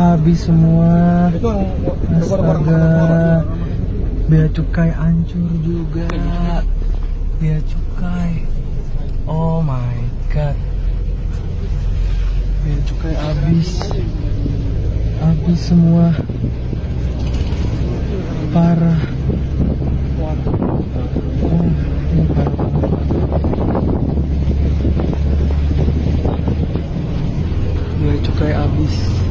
habis semua. Astaga. Bea cukai hancur juga. Bea cukai. Oh my god. Bea cukai habis. Habis semua. Parah. Oh, habis.